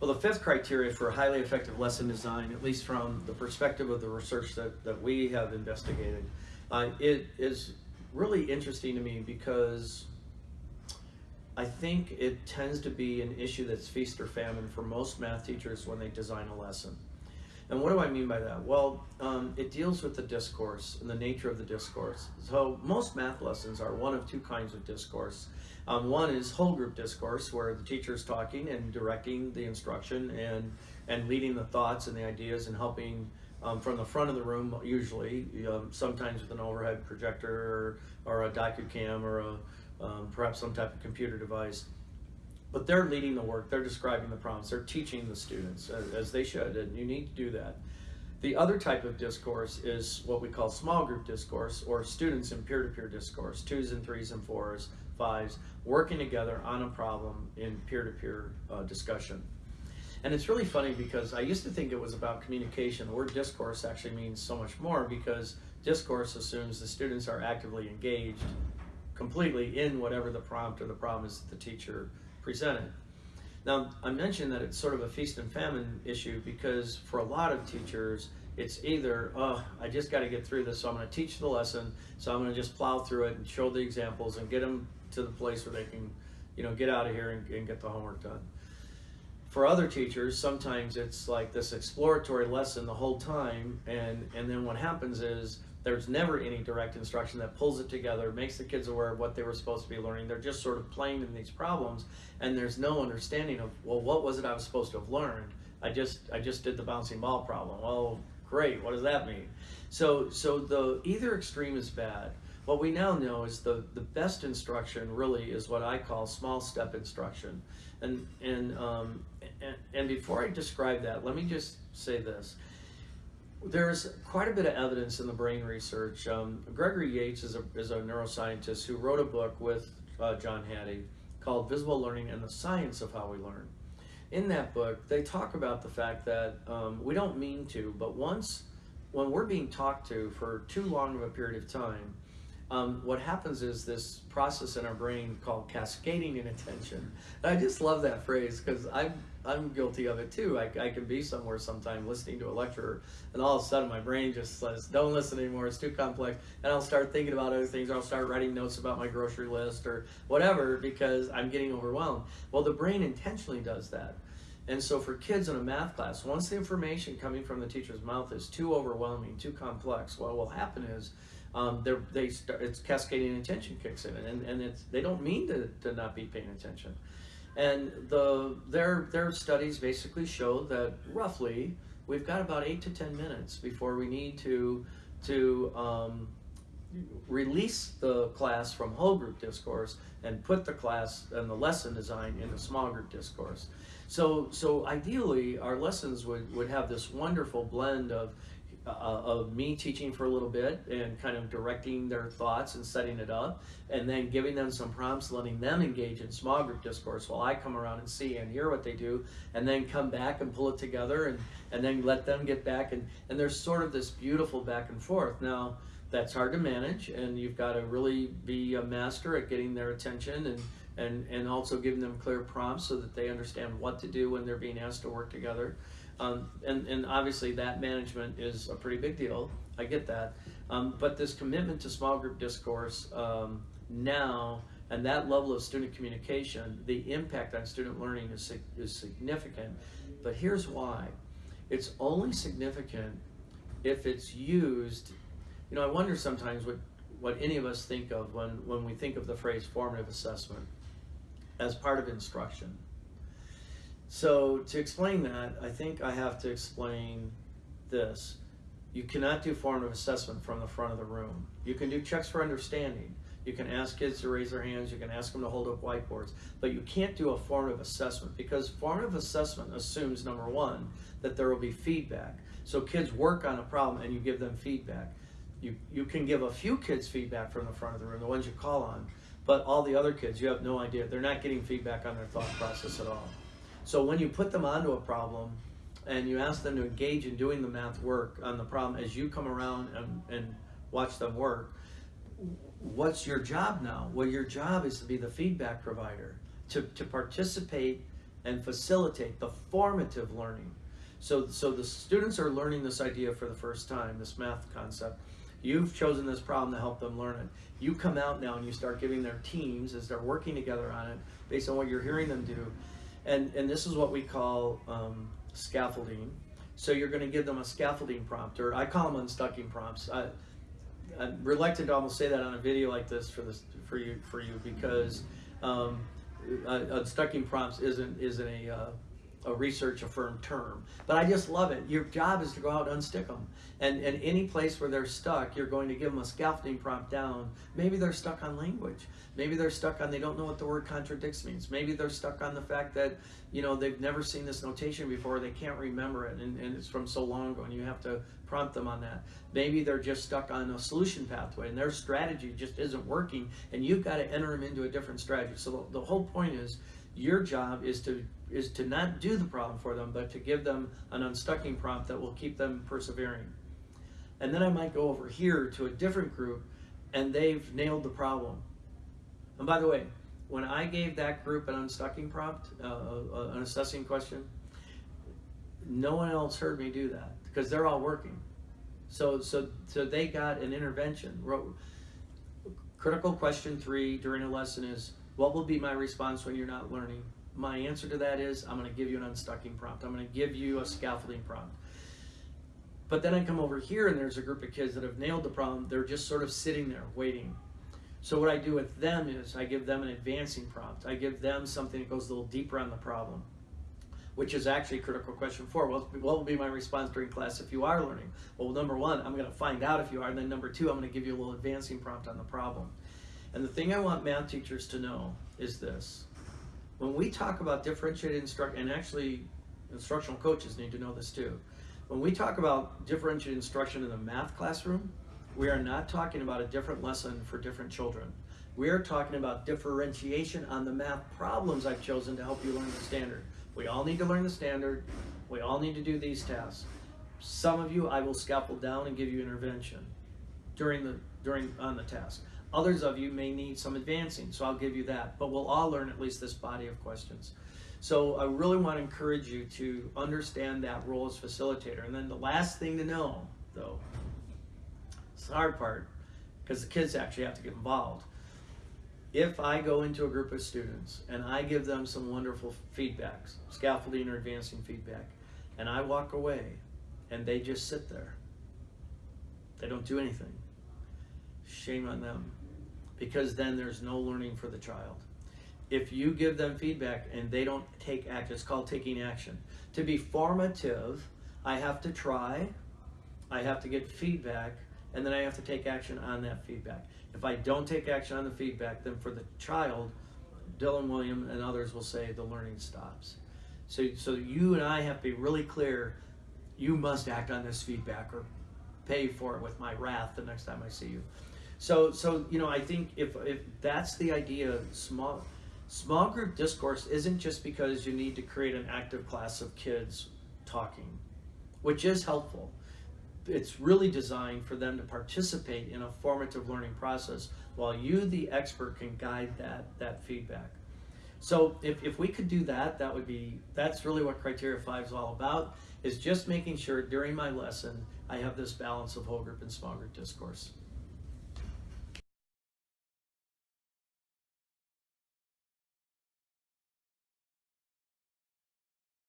Well, the fifth criteria for a highly effective lesson design, at least from the perspective of the research that, that we have investigated, uh, it is really interesting to me because I think it tends to be an issue that's feast or famine for most math teachers when they design a lesson. And what do I mean by that? Well, um, it deals with the discourse and the nature of the discourse. So most math lessons are one of two kinds of discourse. Um, one is whole group discourse, where the teacher is talking and directing the instruction and, and leading the thoughts and the ideas and helping um, from the front of the room, usually, um, sometimes with an overhead projector or, or a DocuCam or a, um, perhaps some type of computer device. But they're leading the work, they're describing the prompts, they're teaching the students as, as they should, and you need to do that. The other type of discourse is what we call small group discourse or students in peer-to-peer -peer discourse, twos and threes and fours, fives, working together on a problem in peer-to-peer -peer, uh, discussion. And it's really funny because I used to think it was about communication. The word discourse actually means so much more because discourse assumes the students are actively engaged completely in whatever the prompt or the problem is that the teacher presented. Now, I mentioned that it's sort of a feast and famine issue because for a lot of teachers, it's either, oh, I just got to get through this, so I'm going to teach the lesson, so I'm going to just plow through it and show the examples and get them to the place where they can, you know, get out of here and, and get the homework done. For other teachers, sometimes it's like this exploratory lesson the whole time, and, and then what happens is there's never any direct instruction that pulls it together, makes the kids aware of what they were supposed to be learning. They're just sort of playing in these problems, and there's no understanding of, well, what was it I was supposed to have learned? I just I just did the bouncing ball problem. Well, great. What does that mean? So so the either extreme is bad. What we now know is the the best instruction really is what I call small step instruction, and and um, and, and before I describe that, let me just say this there's quite a bit of evidence in the brain research. Um, Gregory Yates is a, is a neuroscientist who wrote a book with uh, John Hattie called Visible Learning and the Science of How We Learn. In that book, they talk about the fact that um, we don't mean to, but once, when we're being talked to for too long of a period of time, um, what happens is this process in our brain called cascading inattention. And I just love that phrase because I'm, I'm guilty of it too. I, I can be somewhere sometime listening to a lecture and all of a sudden my brain just says, don't listen anymore, it's too complex. And I'll start thinking about other things or I'll start writing notes about my grocery list or whatever because I'm getting overwhelmed. Well, the brain intentionally does that. And so for kids in a math class, once the information coming from the teacher's mouth is too overwhelming, too complex, what will happen is um, they start, it's cascading attention kicks in, and, and it's, they don't mean to, to not be paying attention. And the, their, their studies basically show that roughly we've got about eight to 10 minutes before we need to, to um, release the class from whole group discourse and put the class and the lesson design into small group discourse. So, so ideally, our lessons would, would have this wonderful blend of uh, of me teaching for a little bit and kind of directing their thoughts and setting it up, and then giving them some prompts, letting them engage in small group discourse while I come around and see and hear what they do, and then come back and pull it together, and, and then let them get back. And, and there's sort of this beautiful back and forth. Now, that's hard to manage, and you've got to really be a master at getting their attention and and, and also giving them clear prompts so that they understand what to do when they're being asked to work together. Um, and, and obviously that management is a pretty big deal. I get that. Um, but this commitment to small group discourse um, now and that level of student communication, the impact on student learning is, is significant. But here's why. It's only significant if it's used, you know, I wonder sometimes what, what any of us think of when, when we think of the phrase formative assessment as part of instruction. So to explain that, I think I have to explain this. You cannot do formative assessment from the front of the room. You can do checks for understanding. You can ask kids to raise their hands, you can ask them to hold up whiteboards, but you can't do a formative assessment because formative assessment assumes, number one, that there will be feedback. So kids work on a problem and you give them feedback. You, you can give a few kids feedback from the front of the room, the ones you call on, but all the other kids, you have no idea. They're not getting feedback on their thought process at all. So when you put them onto a problem and you ask them to engage in doing the math work on the problem as you come around and, and watch them work, what's your job now? Well, your job is to be the feedback provider, to, to participate and facilitate the formative learning. So, so the students are learning this idea for the first time, this math concept. You've chosen this problem to help them learn it. You come out now and you start giving their teams as they're working together on it based on what you're hearing them do. And, and this is what we call um, scaffolding. So you're going to give them a scaffolding prompt, or I call them unstucking prompts. I, I'm reluctant to almost say that on a video like this for this for you for you because um, uh, unstucking prompts isn't isn't a uh, a research affirmed term. But I just love it. Your job is to go out and unstick them. And, and any place where they're stuck, you're going to give them a scaffolding prompt down. Maybe they're stuck on language. Maybe they're stuck on they don't know what the word contradicts means. Maybe they're stuck on the fact that, you know, they've never seen this notation before, they can't remember it, and, and it's from so long ago, and you have to prompt them on that. Maybe they're just stuck on a solution pathway, and their strategy just isn't working, and you've got to enter them into a different strategy. So the, the whole point is, your job is to is to not do the problem for them, but to give them an unstucking prompt that will keep them persevering. And then I might go over here to a different group and they've nailed the problem. And by the way, when I gave that group an unstucking prompt, uh, uh, an assessing question, no one else heard me do that because they're all working. So, so, so they got an intervention. Critical question three during a lesson is, what will be my response when you're not learning? My answer to that is I'm going to give you an unstucking prompt. I'm going to give you a scaffolding prompt. But then I come over here and there's a group of kids that have nailed the problem. They're just sort of sitting there waiting. So what I do with them is I give them an advancing prompt. I give them something that goes a little deeper on the problem, which is actually a critical question four. What will be my response during class if you are learning? Well, number one, I'm going to find out if you are. And then number two, I'm going to give you a little advancing prompt on the problem. And the thing I want math teachers to know is this. When we talk about differentiated instruction, and actually instructional coaches need to know this too. When we talk about differentiated instruction in the math classroom, we are not talking about a different lesson for different children. We are talking about differentiation on the math problems I've chosen to help you learn the standard. We all need to learn the standard. We all need to do these tasks. Some of you I will scaffold down and give you intervention during the during on the task. Others of you may need some advancing, so I'll give you that. But we'll all learn at least this body of questions. So I really want to encourage you to understand that role as facilitator. And then the last thing to know, though, it's the hard part, because the kids actually have to get involved. If I go into a group of students and I give them some wonderful feedbacks, scaffolding or advancing feedback, and I walk away and they just sit there, they don't do anything, shame on them because then there's no learning for the child. If you give them feedback and they don't take action, it's called taking action. To be formative, I have to try, I have to get feedback, and then I have to take action on that feedback. If I don't take action on the feedback, then for the child, Dylan Wiliam and others will say the learning stops. So, so you and I have to be really clear, you must act on this feedback or pay for it with my wrath the next time I see you. So, so you know, I think if if that's the idea, small small group discourse isn't just because you need to create an active class of kids talking, which is helpful. It's really designed for them to participate in a formative learning process while you, the expert, can guide that that feedback. So if, if we could do that, that would be, that's really what Criteria 5 is all about, is just making sure during my lesson I have this balance of whole group and small group discourse.